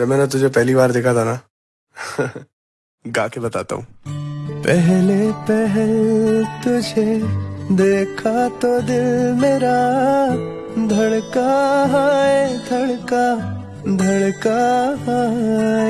जब मैंने तुझे पहली बार देखा था ना, गा के बताता हूँ। पहले पहल तुझे देखा तो दिल मेरा, धड़का है, धड़का धड़का है।